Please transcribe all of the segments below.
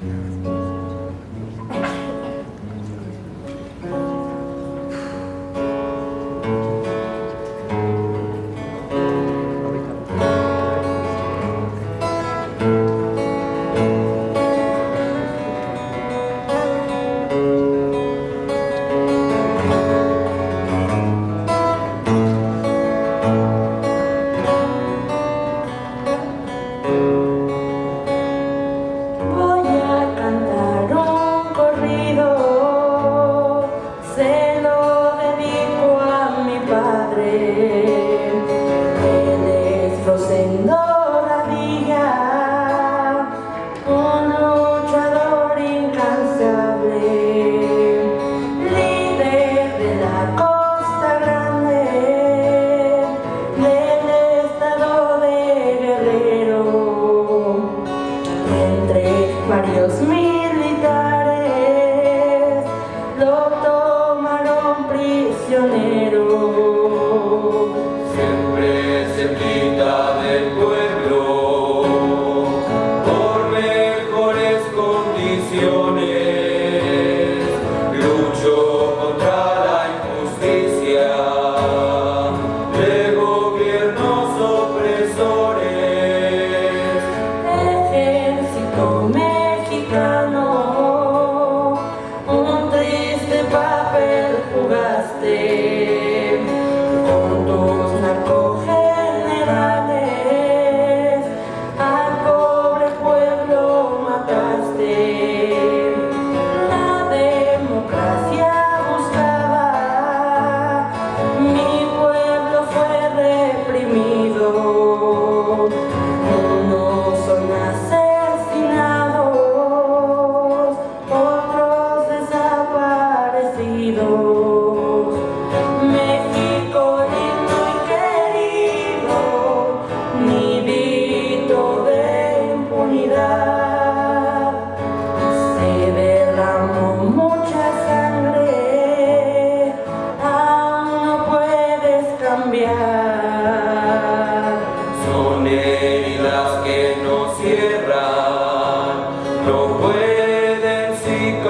Amen. the. Son heridas que no cierran, no pueden cicatrizar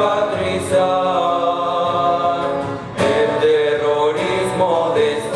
el terrorismo de su vida.